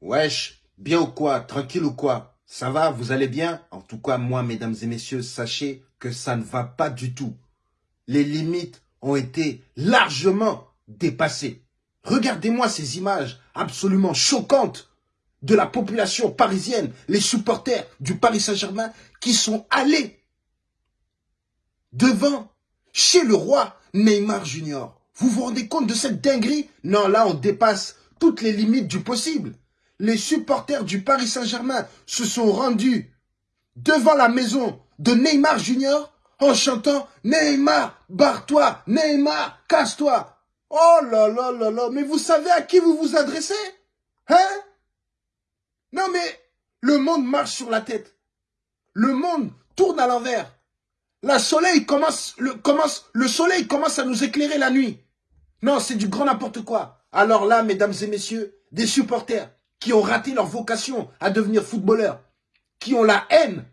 Wesh, bien ou quoi Tranquille ou quoi Ça va Vous allez bien? En tout cas, moi, mesdames et messieurs, sachez que ça ne va pas du tout. Les limites ont été largement dépassées. Regardez-moi ces images absolument choquantes de la population parisienne, les supporters du Paris Saint-Germain qui sont allés devant, chez le roi Neymar Junior. Vous vous rendez compte de cette dinguerie? Non, là, on dépasse toutes les limites du possible. Les supporters du Paris Saint-Germain se sont rendus devant la maison de Neymar Junior en chantant « Neymar, barre-toi, Neymar, casse-toi ». Oh là là là là, mais vous savez à qui vous vous adressez Hein? Non mais, le monde marche sur la tête. Le monde tourne à l'envers. Le, le soleil commence à nous éclairer la nuit. Non, c'est du grand n'importe quoi. Alors là, mesdames et messieurs, des supporters qui ont raté leur vocation à devenir footballeurs, qui ont la haine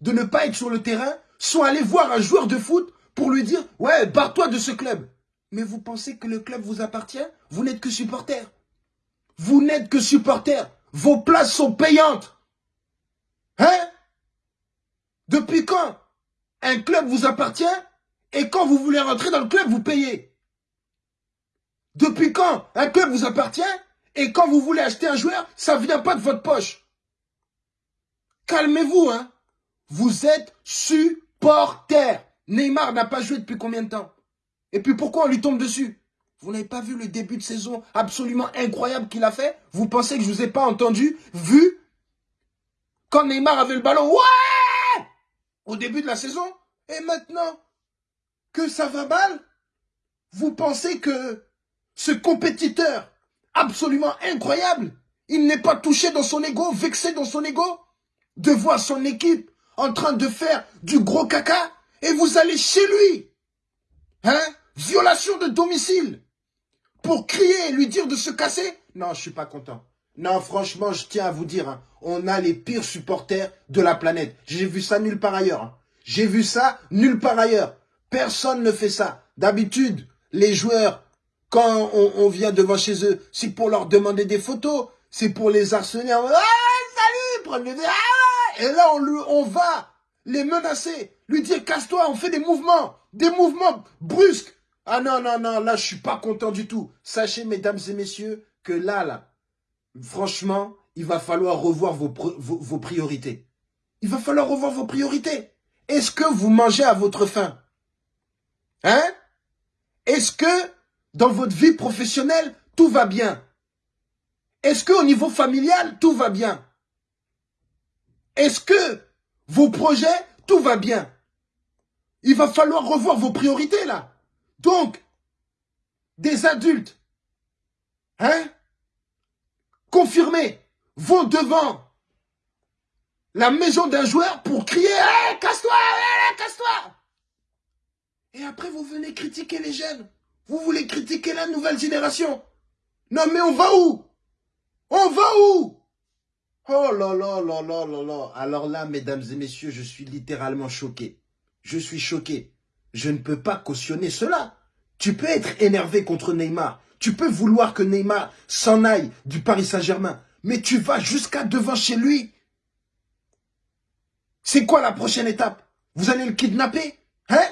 de ne pas être sur le terrain, sont allés voir un joueur de foot pour lui dire « Ouais, barre-toi de ce club ». Mais vous pensez que le club vous appartient? Vous n'êtes que supporter. Vous n'êtes que supporter. Vos places sont payantes. Hein? Depuis quand un club vous appartient et quand vous voulez rentrer dans le club, vous payez? Depuis quand un club vous appartient et quand vous voulez acheter un joueur, ça ne vient pas de votre poche. Calmez-vous, hein. Vous êtes supporter. Neymar n'a pas joué depuis combien de temps? Et puis pourquoi on lui tombe dessus? Vous n'avez pas vu le début de saison absolument incroyable qu'il a fait? Vous pensez que je vous ai pas entendu, vu Quand Neymar avait le ballon, ouais! Au début de la saison. Et maintenant que ça va mal Vous pensez que ce compétiteur absolument incroyable, il n'est pas touché dans son ego, vexé dans son ego de voir son équipe en train de faire du gros caca et vous allez chez lui. Hein? Violation de domicile. Pour crier et lui dire de se casser? Non, je suis pas content. Non, franchement, je tiens à vous dire, hein, on a les pires supporters de la planète. J'ai vu ça nulle part ailleurs. Hein. J'ai vu ça nulle part ailleurs. Personne ne fait ça. D'habitude, les joueurs, quand on, vient devant chez eux, c'est pour leur demander des photos. C'est pour les harceler. Ah, salut, prenez des... Ah, et là, on, on va les menacer, lui dire casse-toi, on fait des mouvements, des mouvements brusques. Ah non, non, non, là, je suis pas content du tout. Sachez, mesdames et messieurs, que là, là, franchement, il va falloir revoir vos, vos, priorités. Il va falloir revoir vos priorités. Est-ce que vous mangez à votre faim? Hein? Est-ce que dans votre vie professionnelle, tout va bien Est-ce que au niveau familial, tout va bien? Est-ce que vos projets, tout va bien? Il va falloir revoir vos priorités là. Donc, des adultes, hein, confirmés, vont devant la maison d'un joueur pour crier hey, casse-toi, casse-toi !» Et après, vous venez critiquer les jeunes. Vous voulez critiquer la nouvelle génération? Non, mais on va où? On va où? Oh là là là là là là. Alors là, mesdames et messieurs, je suis littéralement choqué. Je suis choqué. Je ne peux pas cautionner cela. Tu peux être énervé contre Neymar. Tu peux vouloir que Neymar s'en aille du Paris Saint-Germain. Mais tu vas jusqu'à devant chez lui. C'est quoi la prochaine étape? Vous allez le kidnapper? Hein?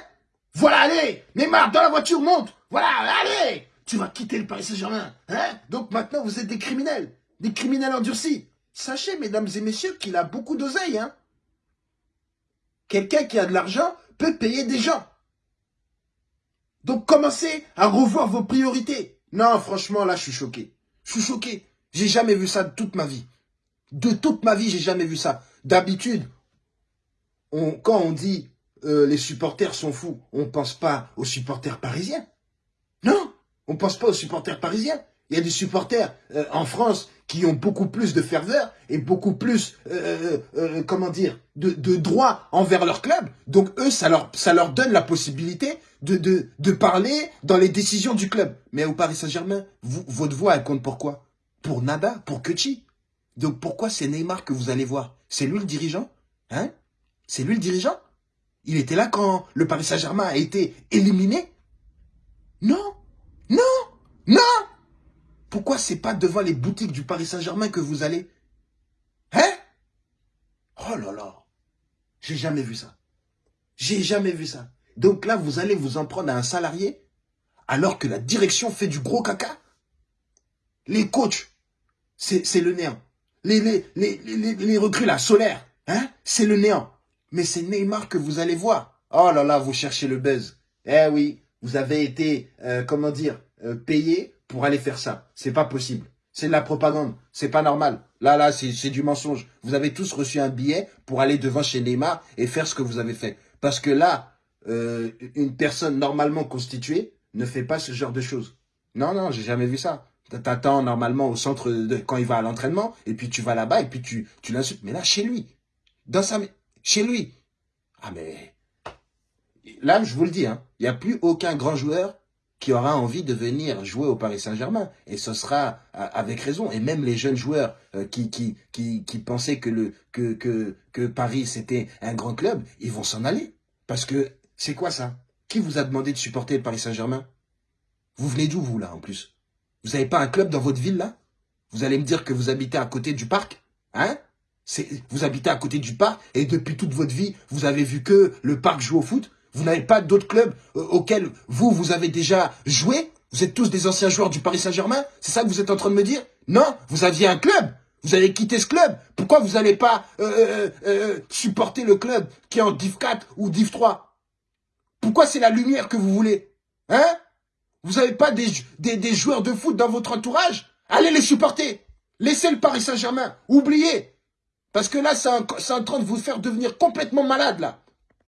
Voilà, allez Neymar, dans la voiture, monte Voilà, allez Tu vas quitter le Paris Saint-Germain. Hein Donc maintenant, vous êtes des criminels. Des criminels endurcis. Sachez, mesdames et messieurs, qu'il a beaucoup d'oseille. Hein Quelqu'un qui a de l'argent peut payer des gens. Donc commencez à revoir vos priorités. Non, franchement, là, je suis choqué. Je suis choqué. J'ai jamais vu ça de toute ma vie. De toute ma vie, j'ai jamais vu ça. D'habitude, quand on dit euh, les supporters sont fous, on ne pense pas aux supporters parisiens. Non, on ne pense pas aux supporters parisiens. Il y a des supporters euh, en France qui ont beaucoup plus de ferveur et beaucoup plus, euh, euh, comment dire, de, droit envers leur club. Donc eux, ça leur, ça leur donne la possibilité de, de, parler dans les décisions du club. Mais au Paris Saint-Germain, votre voix, elle compte pour quoi? Pour nada, pour Kutchi. Donc pourquoi c'est Neymar que vous allez voir? C'est lui le dirigeant Hein? C'est lui le dirigeant? Il était là quand le Paris Saint-Germain a été éliminé? Non Non Non Pourquoi c'est pas devant les boutiques du Paris Saint-Germain que vous allez? Hein? Oh là là. J'ai jamais vu ça. J'ai jamais vu ça. Donc là, vous allez vous en prendre à un salarié alors que la direction fait du gros caca? Les coachs, c'est le néant. Les, les, les, les, recrues, la solaire, hein, c'est le néant. Mais c'est Neymar que vous allez voir. Oh là là, vous cherchez le buzz. Eh oui, vous avez été, euh, comment dire, euh, payé pour aller faire ça. C'est pas possible. C'est de la propagande. C'est pas normal. Là, là, c'est du mensonge. Vous avez tous reçu un billet pour aller devant chez Neymar et faire ce que vous avez fait. Parce que là, euh, une personne normalement constituée ne fait pas ce genre de choses. Non, non, j'ai jamais vu ça. T'attends normalement au centre de, quand il va à l'entraînement, et puis tu vas là-bas, et puis tu, tu l'insultes. Mais là, chez lui. Dans sa, chez lui. Ah, mais, là, je vous le dis, hein, il n'y a plus aucun grand joueur qui aura envie de venir jouer au Paris Saint-Germain. Et ce sera avec raison. Et même les jeunes joueurs euh, qui, qui, pensaient que Paris, c'était un grand club, ils vont s'en aller. Parce que c'est quoi ça? Qui vous a demandé de supporter le Paris Saint-Germain? Vous venez d'où, vous, là, en plus? Vous n'avez pas un club dans votre ville, là? Vous allez me dire que vous habitez à côté du parc? Hein? Vous habitez à côté du parc et depuis toute votre vie, vous avez vu que le parc joue au foot? Vous n'avez pas d'autres clubs euh, auxquels vous, vous avez déjà joué? Vous êtes tous des anciens joueurs du Paris Saint-Germain? C'est ça que vous êtes en train de me dire? Non, vous aviez un club vous avez quitté ce club. Pourquoi vous n'allez pas euh, euh, supporter le club qui est en Div 4 ou Div 3 Pourquoi c'est la lumière que vous voulez? Hein? Vous n'avez pas des, des, des, joueurs de foot dans votre entourage? Allez les supporter. Laissez le Paris Saint-Germain. Oubliez. Parce que là, c'est en train de vous faire devenir complètement malade, là.